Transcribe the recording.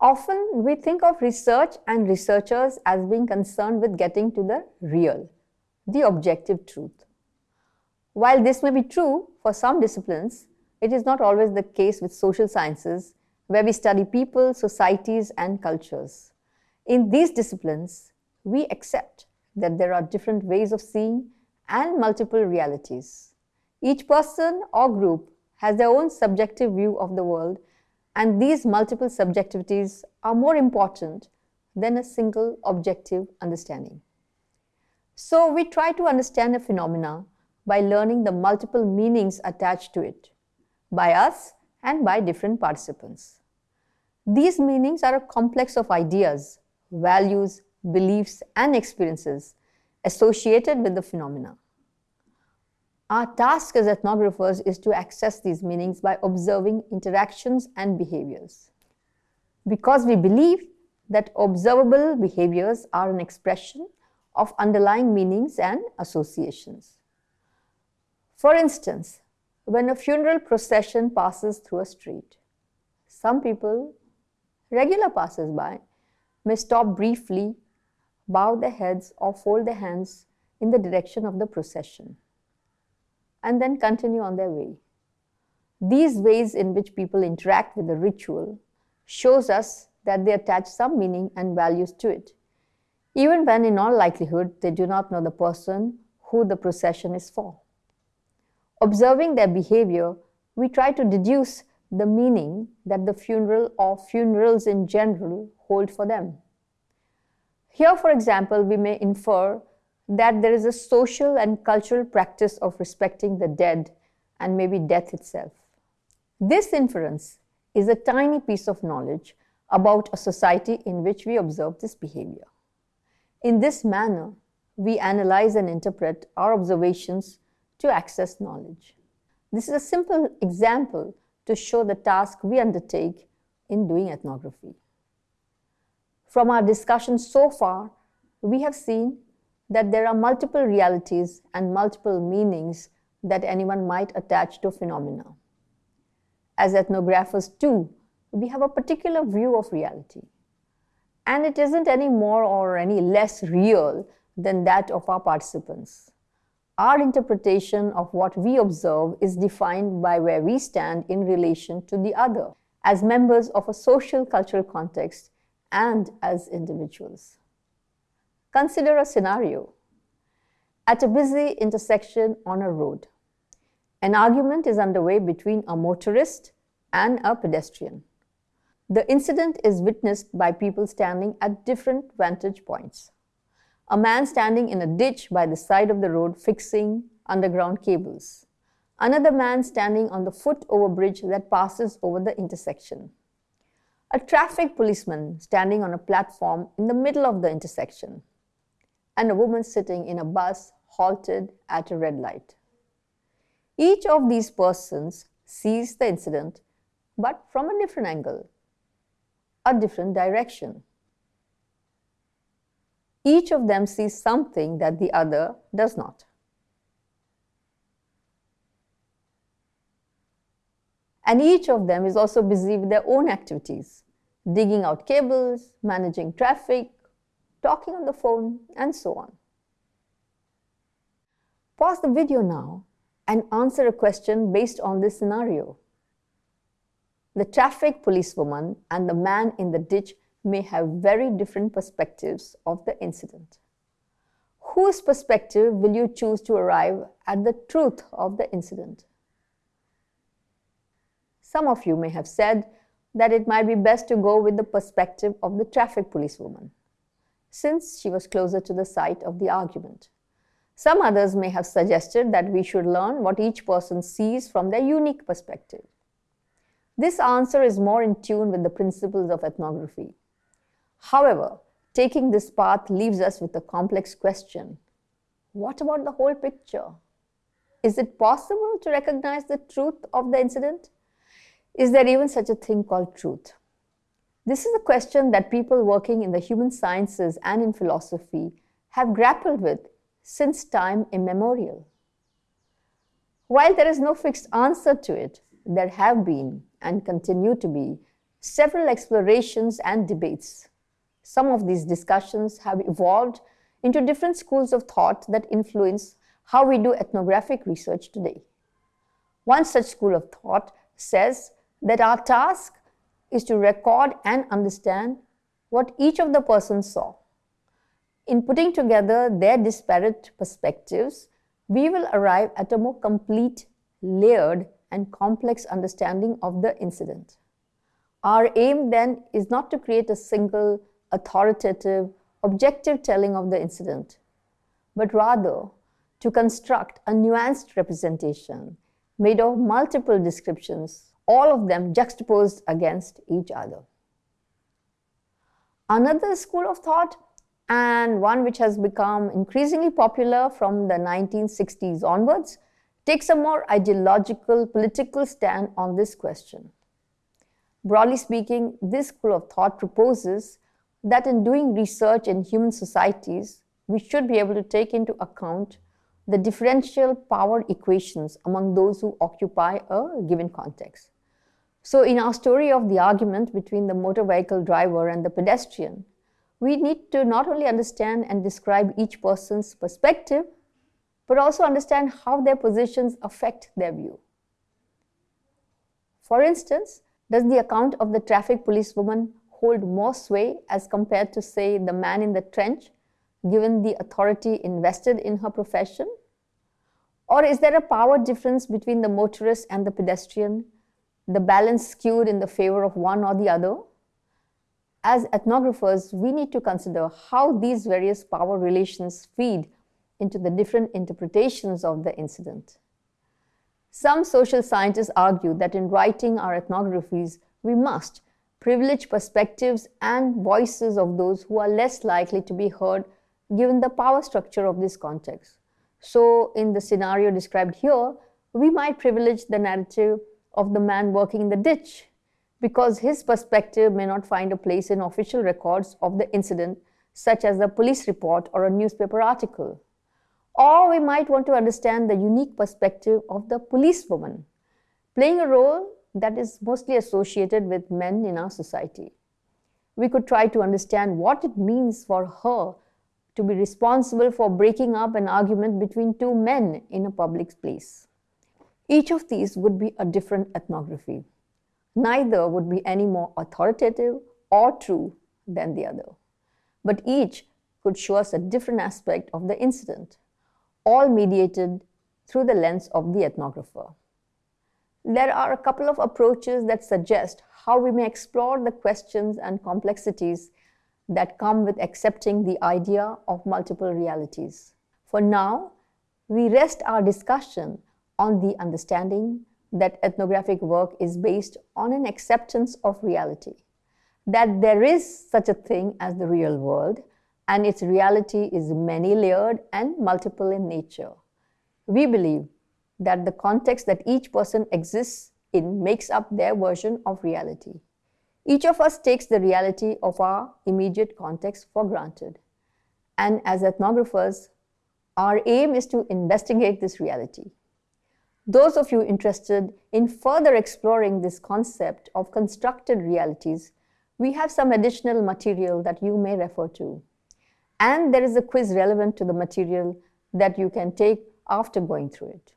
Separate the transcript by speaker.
Speaker 1: Often we think of research and researchers as being concerned with getting to the real, the objective truth. While this may be true for some disciplines, it is not always the case with social sciences, where we study people, societies, and cultures. In these disciplines, we accept that there are different ways of seeing and multiple realities. Each person or group has their own subjective view of the world and these multiple subjectivities are more important than a single objective understanding. So we try to understand a phenomena by learning the multiple meanings attached to it by us and by different participants. These meanings are a complex of ideas, values, beliefs and experiences associated with the phenomena. Our task as ethnographers is to access these meanings by observing interactions and behaviors. Because we believe that observable behaviors are an expression of underlying meanings and associations. For instance, when a funeral procession passes through a street, some people, regular passers-by, may stop briefly, bow their heads or fold their hands in the direction of the procession and then continue on their way. These ways in which people interact with the ritual shows us that they attach some meaning and values to it, even when in all likelihood they do not know the person who the procession is for. Observing their behavior, we try to deduce the meaning that the funeral or funerals in general hold for them. Here, for example, we may infer that there is a social and cultural practice of respecting the dead and maybe death itself. This inference is a tiny piece of knowledge about a society in which we observe this behavior. In this manner, we analyze and interpret our observations to access knowledge. This is a simple example to show the task we undertake in doing ethnography. From our discussion so far, we have seen that there are multiple realities and multiple meanings that anyone might attach to phenomena. As ethnographers too, we have a particular view of reality. And it isn't any more or any less real than that of our participants. Our interpretation of what we observe is defined by where we stand in relation to the other, as members of a social cultural context and as individuals. Consider a scenario. At a busy intersection on a road, an argument is underway between a motorist and a pedestrian. The incident is witnessed by people standing at different vantage points. A man standing in a ditch by the side of the road fixing underground cables. Another man standing on the foot overbridge that passes over the intersection. A traffic policeman standing on a platform in the middle of the intersection and a woman sitting in a bus halted at a red light. Each of these persons sees the incident, but from a different angle, a different direction. Each of them sees something that the other does not. And each of them is also busy with their own activities, digging out cables, managing traffic, talking on the phone, and so on. Pause the video now and answer a question based on this scenario. The traffic policewoman and the man in the ditch may have very different perspectives of the incident. Whose perspective will you choose to arrive at the truth of the incident? Some of you may have said that it might be best to go with the perspective of the traffic policewoman since she was closer to the site of the argument. Some others may have suggested that we should learn what each person sees from their unique perspective. This answer is more in tune with the principles of ethnography. However, taking this path leaves us with a complex question. What about the whole picture? Is it possible to recognize the truth of the incident? Is there even such a thing called truth? This is a question that people working in the human sciences and in philosophy have grappled with since time immemorial. While there is no fixed answer to it, there have been and continue to be several explorations and debates. Some of these discussions have evolved into different schools of thought that influence how we do ethnographic research today. One such school of thought says that our task is to record and understand what each of the persons saw. In putting together their disparate perspectives, we will arrive at a more complete, layered, and complex understanding of the incident. Our aim then is not to create a single, authoritative, objective telling of the incident, but rather to construct a nuanced representation made of multiple descriptions, all of them juxtaposed against each other. Another school of thought, and one which has become increasingly popular from the 1960s onwards, takes a more ideological political stand on this question. Broadly speaking, this school of thought proposes that in doing research in human societies, we should be able to take into account the differential power equations among those who occupy a given context. So in our story of the argument between the motor vehicle driver and the pedestrian, we need to not only understand and describe each person's perspective, but also understand how their positions affect their view. For instance, does the account of the traffic policewoman hold more sway as compared to, say, the man in the trench, given the authority invested in her profession? Or is there a power difference between the motorist and the pedestrian, the balance skewed in the favor of one or the other? As ethnographers, we need to consider how these various power relations feed into the different interpretations of the incident. Some social scientists argue that in writing our ethnographies, we must privilege perspectives and voices of those who are less likely to be heard given the power structure of this context. So in the scenario described here, we might privilege the narrative of the man working in the ditch because his perspective may not find a place in official records of the incident such as a police report or a newspaper article. Or we might want to understand the unique perspective of the policewoman, playing a role that is mostly associated with men in our society. We could try to understand what it means for her to be responsible for breaking up an argument between two men in a public place. Each of these would be a different ethnography. Neither would be any more authoritative or true than the other. But each could show us a different aspect of the incident, all mediated through the lens of the ethnographer. There are a couple of approaches that suggest how we may explore the questions and complexities that come with accepting the idea of multiple realities. For now, we rest our discussion on the understanding that ethnographic work is based on an acceptance of reality, that there is such a thing as the real world, and its reality is many layered and multiple in nature. We believe that the context that each person exists in makes up their version of reality. Each of us takes the reality of our immediate context for granted. And as ethnographers, our aim is to investigate this reality. Those of you interested in further exploring this concept of constructed realities, we have some additional material that you may refer to. And there is a quiz relevant to the material that you can take after going through it.